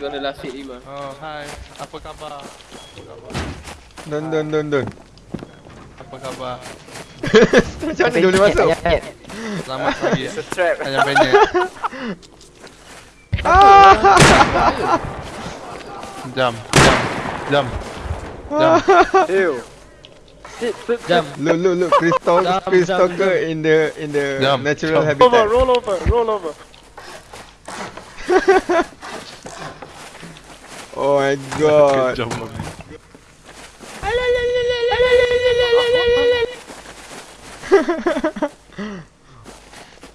hit him ah. Oh, hai. Apa khabar? Apa khabar? Don don don don. Apa khabar? Macam mana dia boleh masuk? Selamat pagi. It's a trap. Ayam penyet. Jam. Jam. Jam. Ew. Sit, sit, Jam. Look look look crystal Jam, crystal jam, ke in the in the Jam, natural jam. Over, habitat. roll over, roll over. Oh my god.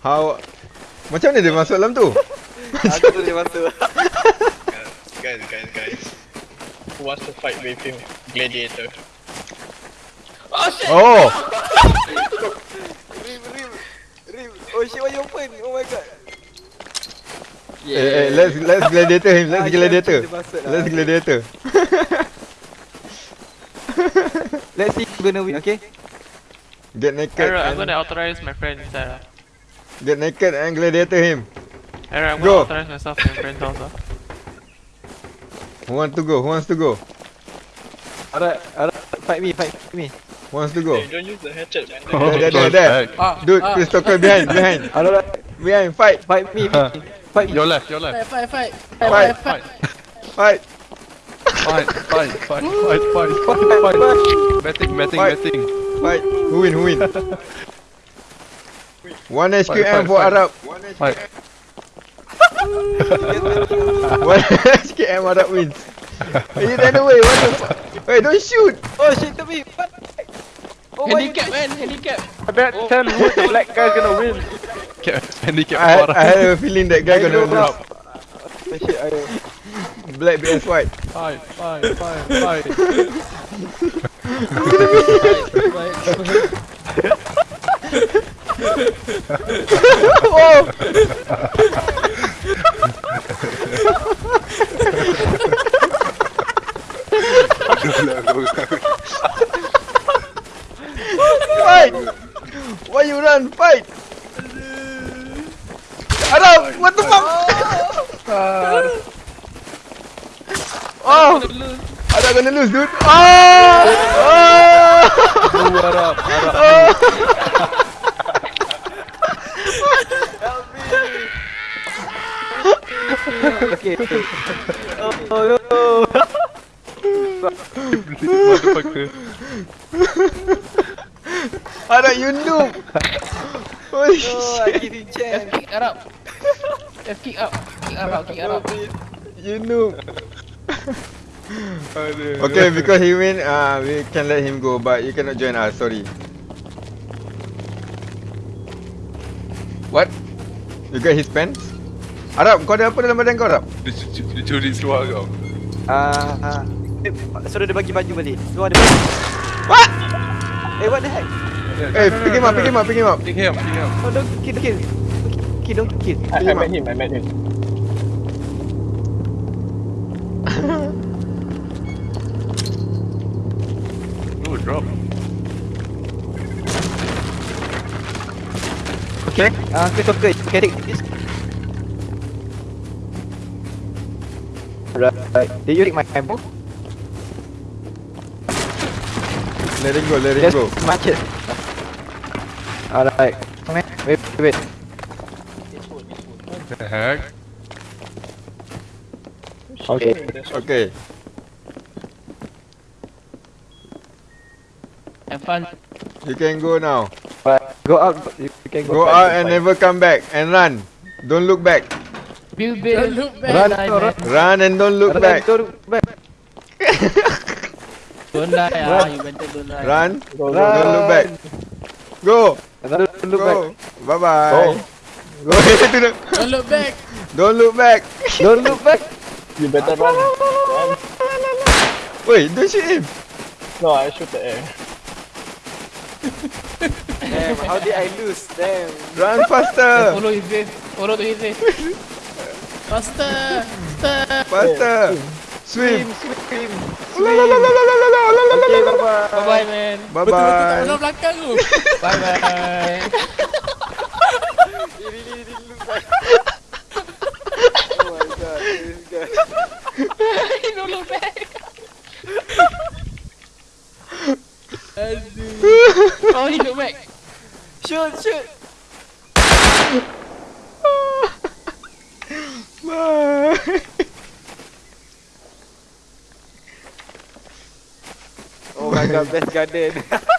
How Macam mana dia masuk dalam tu? Aku tu dia masuk. Guys, guys, guys. Who wants to fight with him? Gladiator. Oh, Rim, rim, rim. Oh shit, why you open? Oh my god. Eh, eh, let's let's gladiator him. Let's Ah, gladiator. dia masuk lah. Let's gladiator. Let's see who gonna win, okay? Get naked. Alright, I'm and- gonna authorize my friend inside. Uh. Get naked and gladiator him. Alright, I'm Go. gonna authorize myself in my friend's house. Uh. Who wants to go? Who wants to go? Alright, alright. Fight me, fight me. Who wants to go? Hey, don't use the hatchet, man. There, there, there, there. Ah, Dude, ah. Chris Tucker behind, behind, Alright, behind. Fight, fight me. Fight. Your left, your left. Fight, fight, fight, Fight. fight. Fight, fight, fight, fight, fight, fight, fight. Betting, betting, Fight. betting. Fight. Who win? Who win? One Fight, SQM fight, for fight. Arab. Fight. One SQM Arab wins. Hey, you ran away. What the fuck? Wait, don't shoot. Oh shit, to me. What? Oh my Handicap man, handicap. I bet 10 wood, the black guy's gonna win. Cap, handicap I, parah. I had a feeling that guy gonna lose. Oh shit, I Black vs white. Fight, fight, fight, fight. oh! Fight! Why you run? Fight! Shut! What the fuck? Oh! ada gonna ah, lose, dude. Oh! Oh! What up? Help me! Okay. Oh no! Arab, you noob! Holy shit! Oh, I didn't check! Arab! F kick up. Kick Arab, kick Arab. You noob! Okay, because he win, uh, we can let him go, but you cannot join us. Sorry. What? You got his pants? Arab, kau ada apa dalam badan kau, Arab? Dia cu- cu- dia curi seluar kau. Ah, ah. Eh, Suruh dia bagi baju balik. Suruh dia bagi. What? Eh, what the heck? Eh, pick him up, pick him up, pick him up. Pick him, pick him. Oh, don't kill, kill. Kill, don't kill. I, I met him, I met him. Oh, drop. Okay. Ah, Christopher, you can take this. Right. Did you take my ammo? Let him go, let him Just go. match it. Alright. Wait, wait. Heck? Okay. Okay. Have fun. You can go now. But go out. You can go, Go back out and never come back. And run. Don't look back. Bill Bill. Don't look back. Run, run, man. Run and don't look Run, back. Don't look back. Don't die. Ah, you better don't die. Run. Go, go, Don't look back. Go. Don't look back. Go. Bye bye. Go. Go ahead. Don't look back. Don't look back. Don't look back. You better run. Wait, don't shoot him. No, I shoot the air. Damn, how did I lose? Damn. Run faster. Follow his way. Follow his way. Faster. Faster. Faster. Swim. Swim. Swim. Swim. La, la, la, la, la, la. Okay, bye bye. Bye bye. Bye bye. Bye bye. he really, he really looks like Oh my god, this guy. he don't look back. oh, he look back. Shoot, shoot. oh my god, best guy dead.